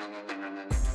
no, no.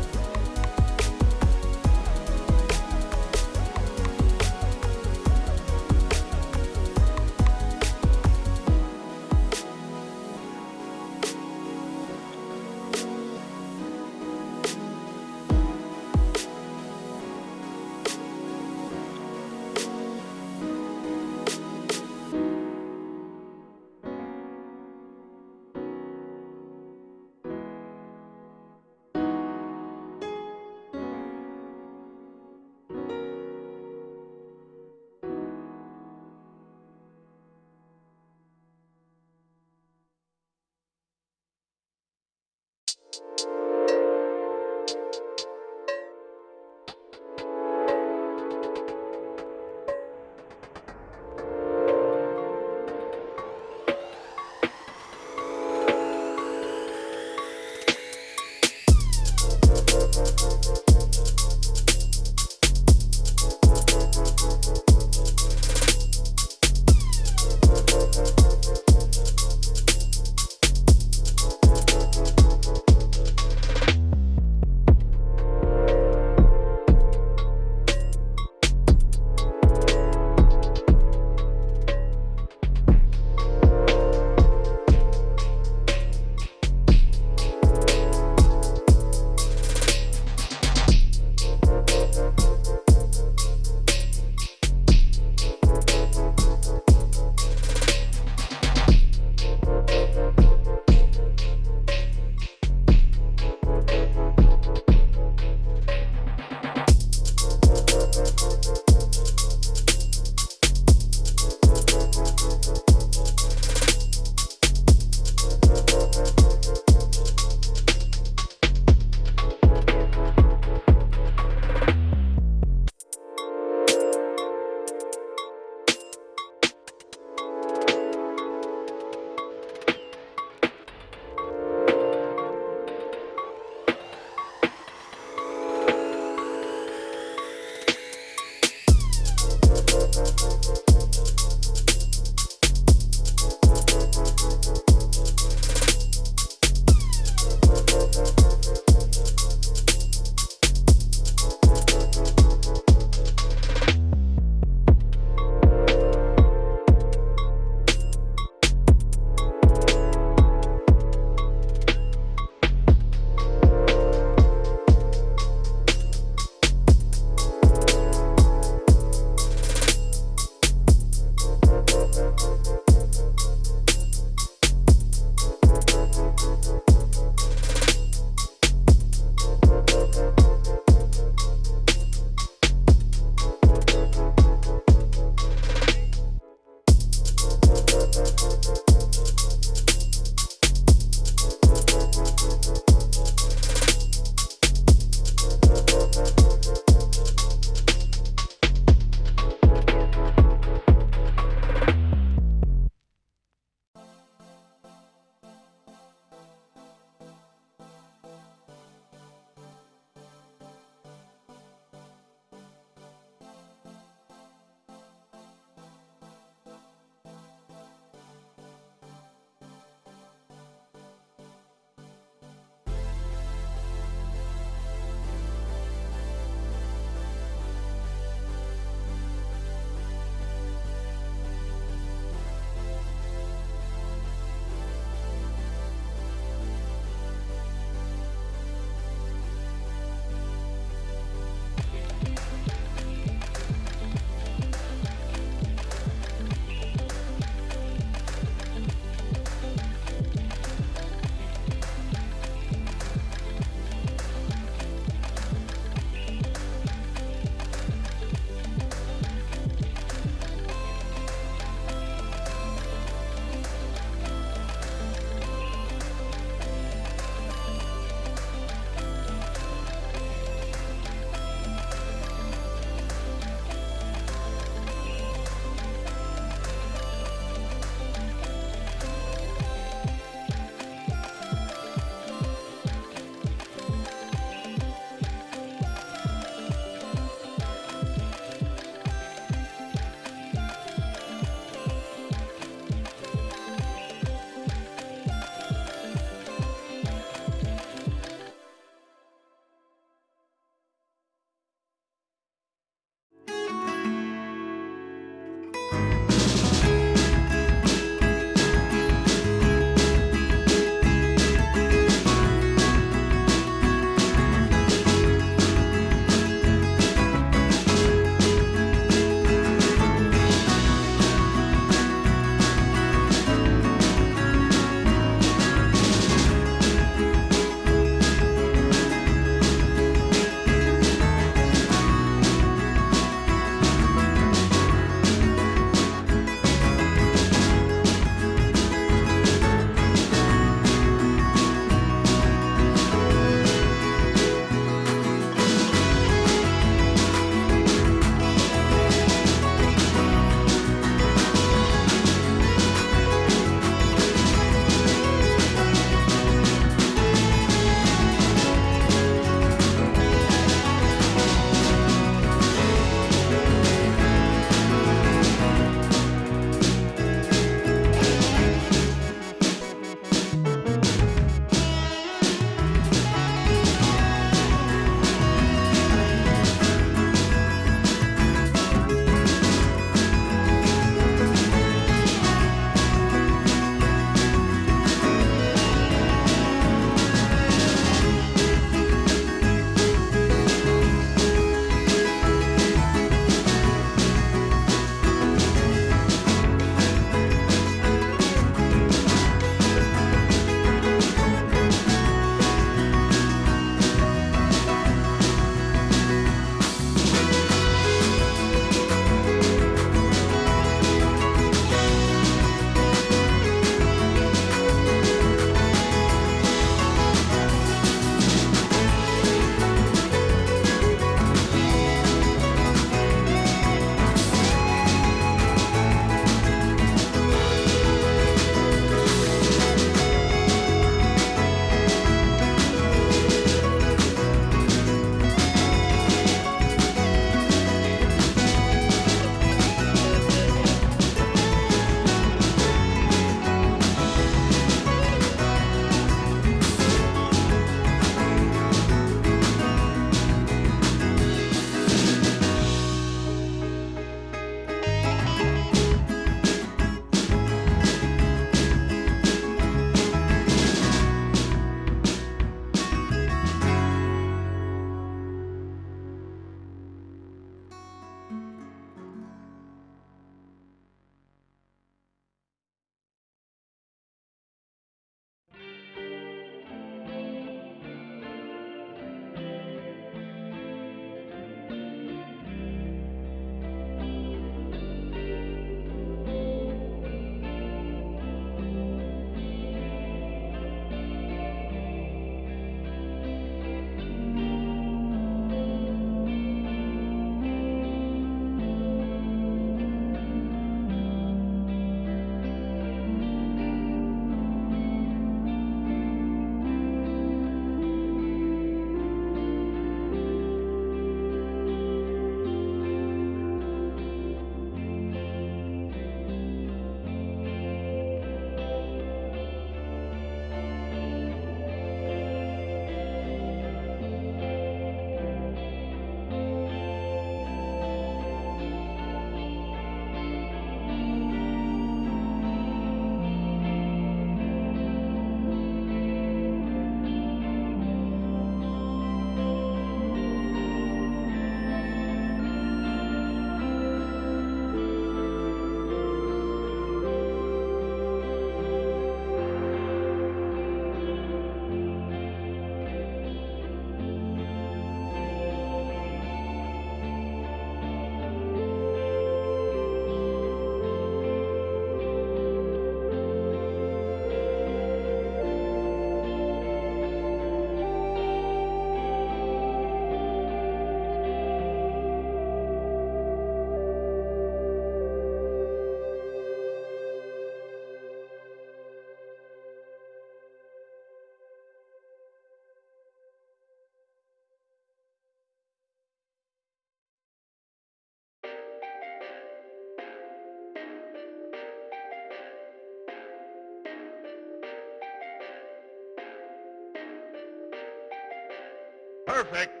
Perfect.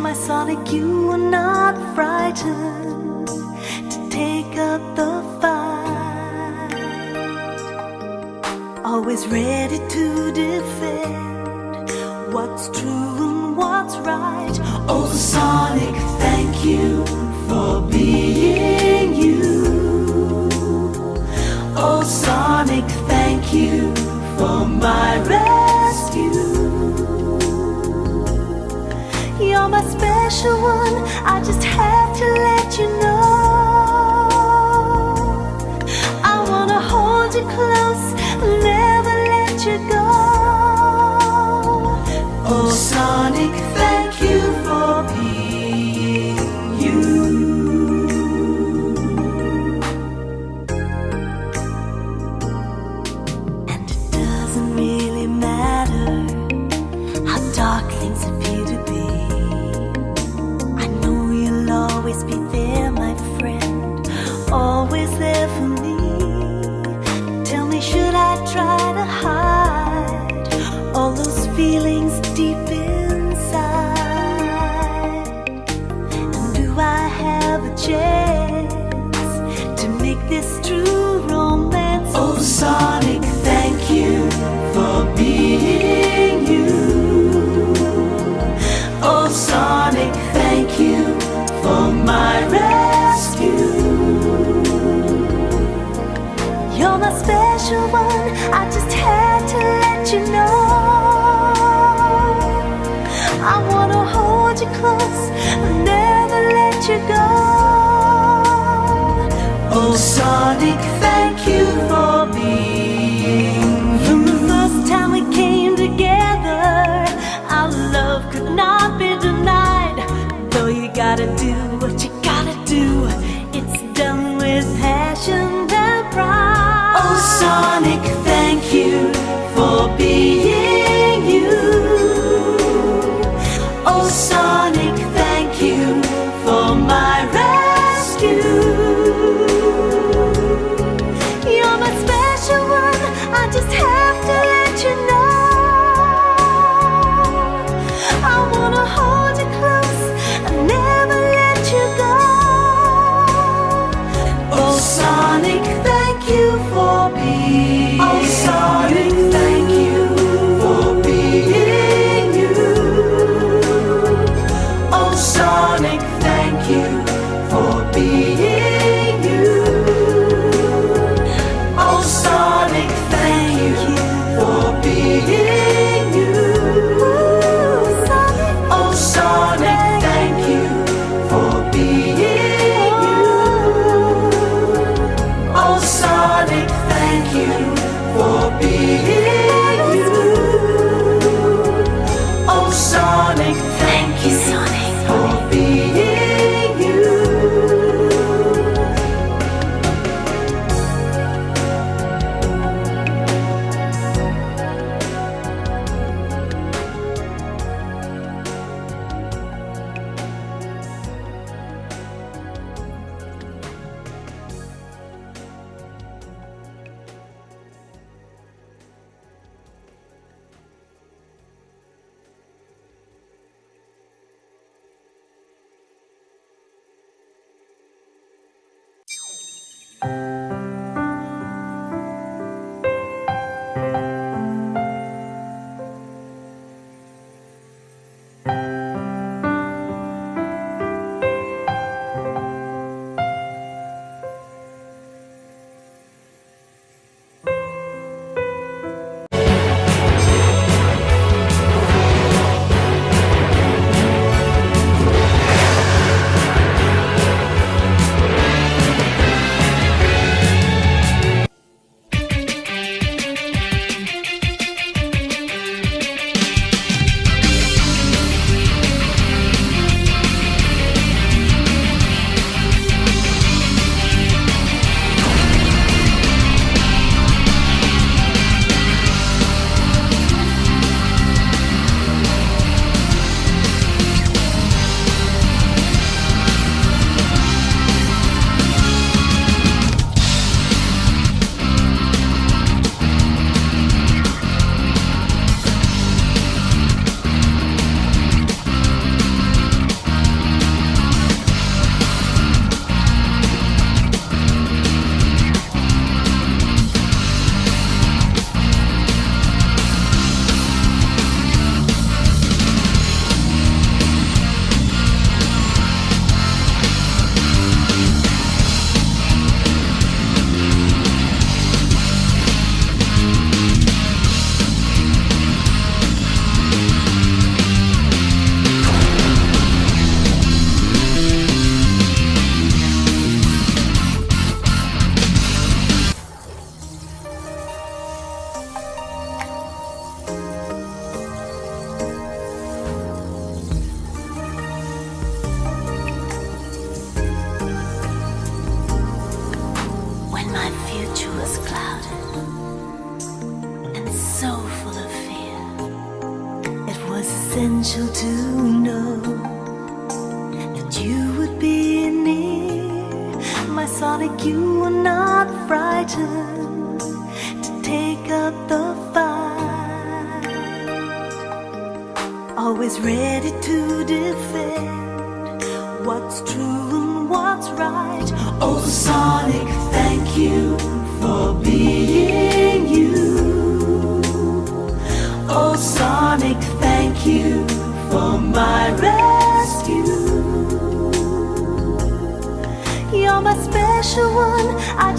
My Sonic, you were not frightened to take up the fight, always ready to defend what's true and what's right. Oh, Sonic, thank you for being you. Oh, Sonic, thank you for my special one, I just have to let you know. I wanna hold you close, close, I'll never let you go. Oh, Sonic.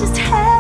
just have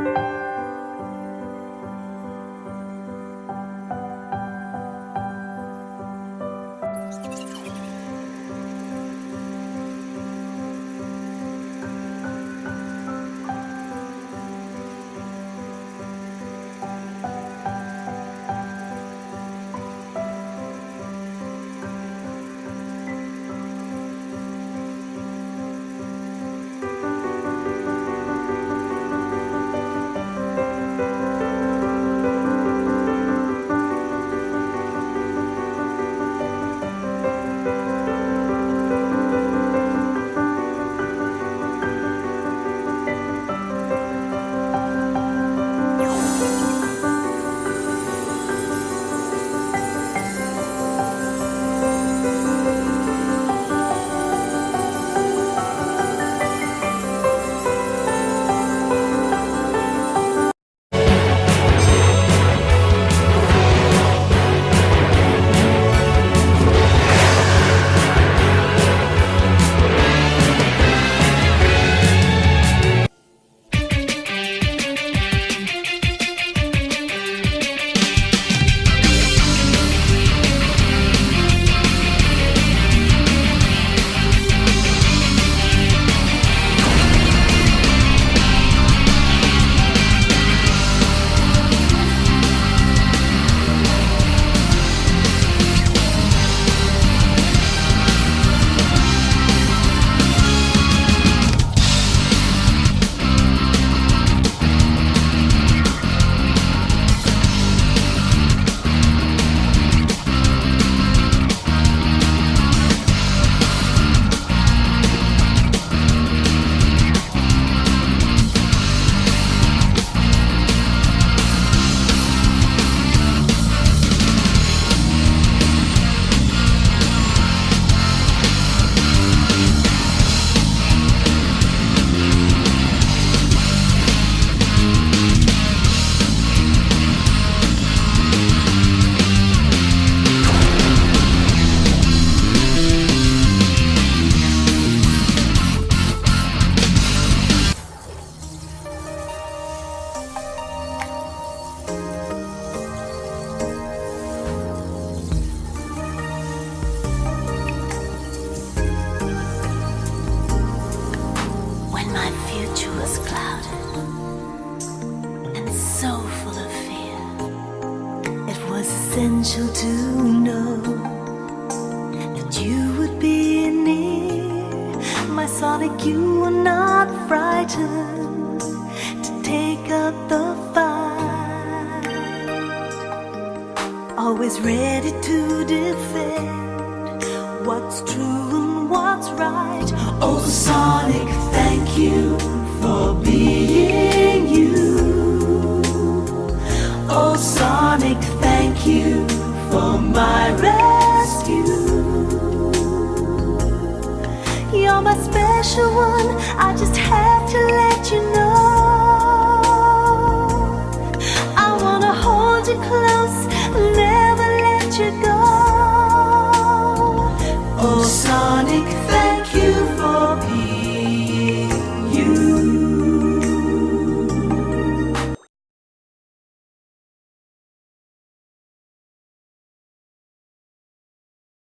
When